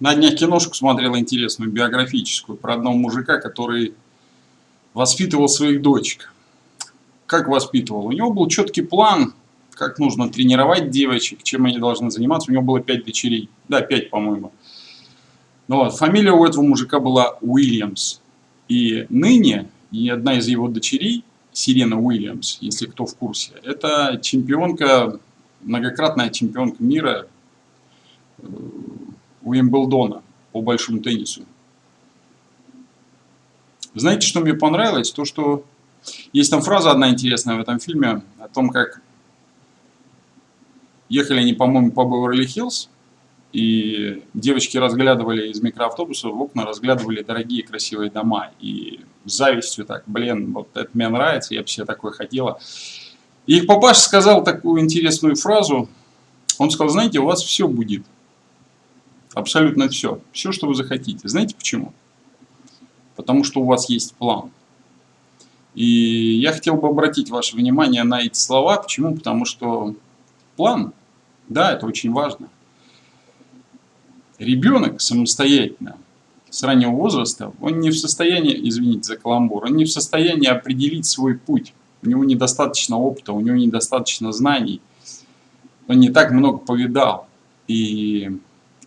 На днях киношку смотрел интересную, биографическую, про одного мужика, который воспитывал своих дочек. Как воспитывал? У него был четкий план, как нужно тренировать девочек, чем они должны заниматься. У него было пять дочерей. Да, пять, по-моему. Ну, вот, фамилия у этого мужика была Уильямс. И ныне, и одна из его дочерей, Сирена Уильямс, если кто в курсе, это чемпионка, многократная чемпионка мира э, Уимблдона по большому теннису. Знаете, что мне понравилось? То, что есть там фраза одна интересная в этом фильме о том, как ехали они, по-моему, по Беверли-Хиллз, и девочки разглядывали из микроавтобуса в окна, разглядывали дорогие красивые дома. И с завистью так, блин, вот это мне нравится, я бы себе такое хотела. И их папаша сказал такую интересную фразу. Он сказал, знаете, у вас все будет. Абсолютно все. Все, что вы захотите. Знаете почему? Потому что у вас есть план. И я хотел бы обратить ваше внимание на эти слова. Почему? Потому что план, да, это очень важно. Ребенок самостоятельно, с раннего возраста, он не в состоянии, извините за каламбур, он не в состоянии определить свой путь. У него недостаточно опыта, у него недостаточно знаний. Он не так много повидал. И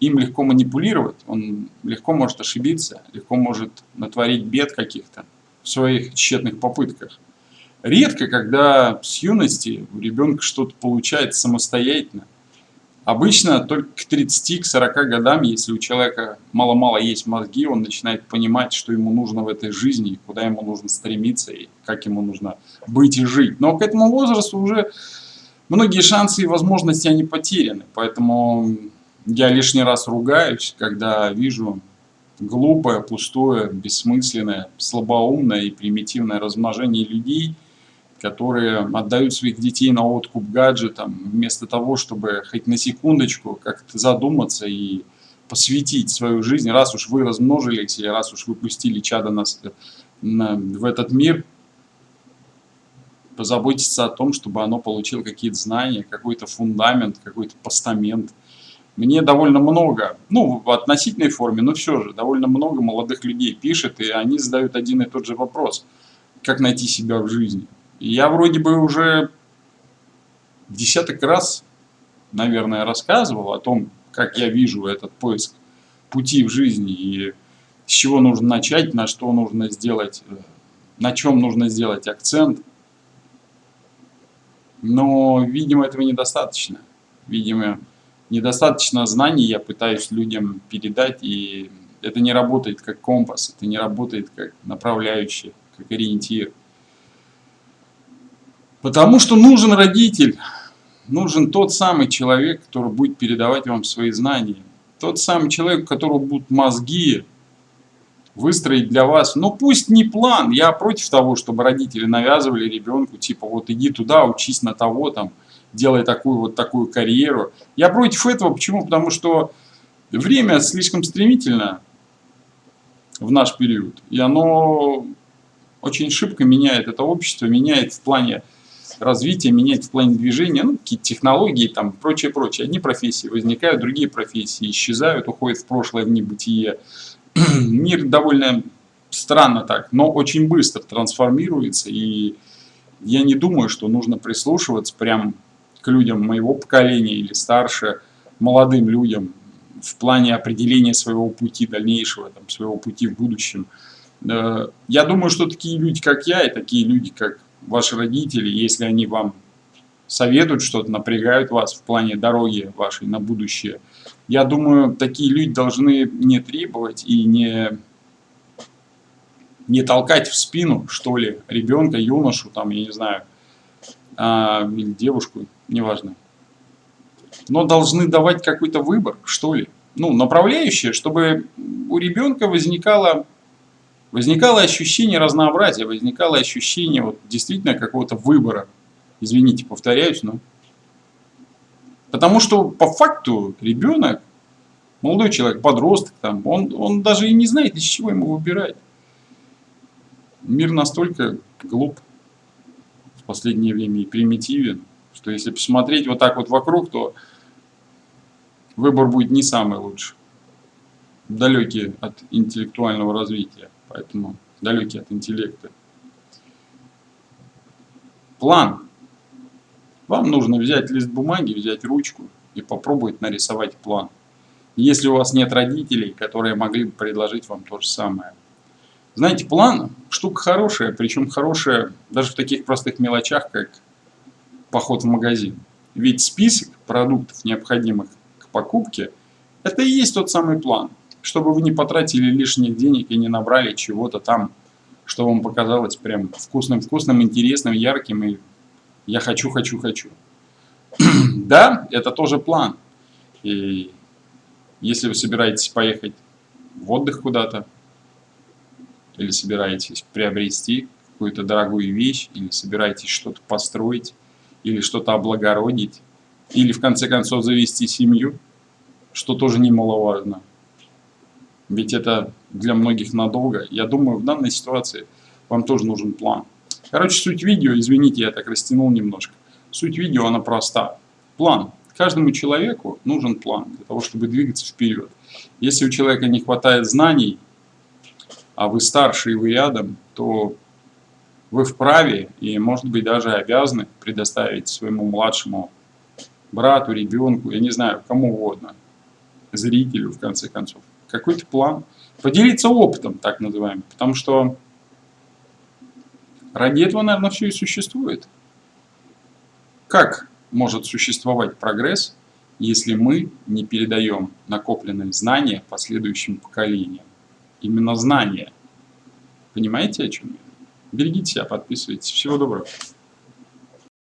им легко манипулировать, он легко может ошибиться, легко может натворить бед каких-то в своих тщетных попытках. Редко, когда с юности у ребенка что-то получается самостоятельно. Обычно только к 30-40 годам, если у человека мало-мало есть мозги, он начинает понимать, что ему нужно в этой жизни, куда ему нужно стремиться и как ему нужно быть и жить. Но к этому возрасту уже многие шансы и возможности они потеряны. Поэтому я лишний раз ругаюсь, когда вижу глупое, пустое, бессмысленное, слабоумное и примитивное размножение людей, которые отдают своих детей на откуп гаджетам, вместо того, чтобы хоть на секундочку как-то задуматься и посвятить свою жизнь, раз уж вы размножились, или раз уж вы пустили чадо нас на, в этот мир, позаботиться о том, чтобы оно получило какие-то знания, какой-то фундамент, какой-то постамент – мне довольно много, ну, в относительной форме, но все же, довольно много молодых людей пишет, и они задают один и тот же вопрос. Как найти себя в жизни? Я вроде бы уже десяток раз, наверное, рассказывал о том, как я вижу этот поиск пути в жизни и с чего нужно начать, на что нужно сделать, на чем нужно сделать акцент. Но, видимо, этого недостаточно. Видимо, недостаточно знаний я пытаюсь людям передать, и это не работает как компас, это не работает как направляющий, как ориентир. Потому что нужен родитель, нужен тот самый человек, который будет передавать вам свои знания. Тот самый человек, у которого будут мозги выстроить для вас, ну пусть не план, я против того, чтобы родители навязывали ребенку, типа вот иди туда, учись на того там, делая такую вот такую карьеру. Я против этого. Почему? Потому что время слишком стремительно в наш период. И оно очень шибко меняет это общество, меняет в плане развития, меняет в плане движения, ну, какие-то технологии, там, прочее, прочее. Одни профессии возникают, другие профессии исчезают, уходят в прошлое, в небытие. Мир довольно странно так, но очень быстро трансформируется, и я не думаю, что нужно прислушиваться прям к людям моего поколения или старше, молодым людям в плане определения своего пути дальнейшего, там, своего пути в будущем. Э, я думаю, что такие люди, как я, и такие люди, как ваши родители, если они вам советуют что-то, напрягают вас в плане дороги вашей на будущее, я думаю, такие люди должны не требовать и не, не толкать в спину, что ли, ребенка, юношу, там, я не знаю, а, или девушку, неважно. Но должны давать какой-то выбор, что ли. Ну, направляющее, чтобы у ребенка возникало, возникало ощущение разнообразия, возникало ощущение вот, действительно какого-то выбора. Извините, повторяюсь, но... Потому что по факту ребенок, молодой человек, подросток, там, он, он даже и не знает, из чего ему выбирать. Мир настолько глуп в последнее время и примитивен, что если посмотреть вот так вот вокруг, то выбор будет не самый лучший. далекие от интеллектуального развития, поэтому далекие от интеллекта. План. Вам нужно взять лист бумаги, взять ручку и попробовать нарисовать план. Если у вас нет родителей, которые могли бы предложить вам то же самое. Знаете, план штука хорошая, причем хорошая даже в таких простых мелочах, как поход в магазин. Ведь список продуктов, необходимых к покупке, это и есть тот самый план, чтобы вы не потратили лишних денег и не набрали чего-то там, что вам показалось прям вкусным-вкусным, интересным, ярким, и я хочу, хочу, хочу. да, это тоже план. И если вы собираетесь поехать в отдых куда-то, или собираетесь приобрести какую-то дорогую вещь, или собираетесь что-то построить, или что-то облагородить, или в конце концов завести семью, что тоже немаловажно. Ведь это для многих надолго. Я думаю, в данной ситуации вам тоже нужен план. Короче, суть видео, извините, я так растянул немножко. Суть видео, она проста. План. Каждому человеку нужен план для того, чтобы двигаться вперед. Если у человека не хватает знаний, а вы старше и вы рядом, то вы вправе и, может быть, даже обязаны предоставить своему младшему брату, ребенку, я не знаю, кому угодно, зрителю, в конце концов, какой-то план. Поделиться опытом, так называемым, потому что ради этого, наверное, все и существует. Как может существовать прогресс, если мы не передаем накопленные знания последующим поколениям? Именно знания. Понимаете, о чем я? Берегите себя, подписывайтесь. Всего доброго.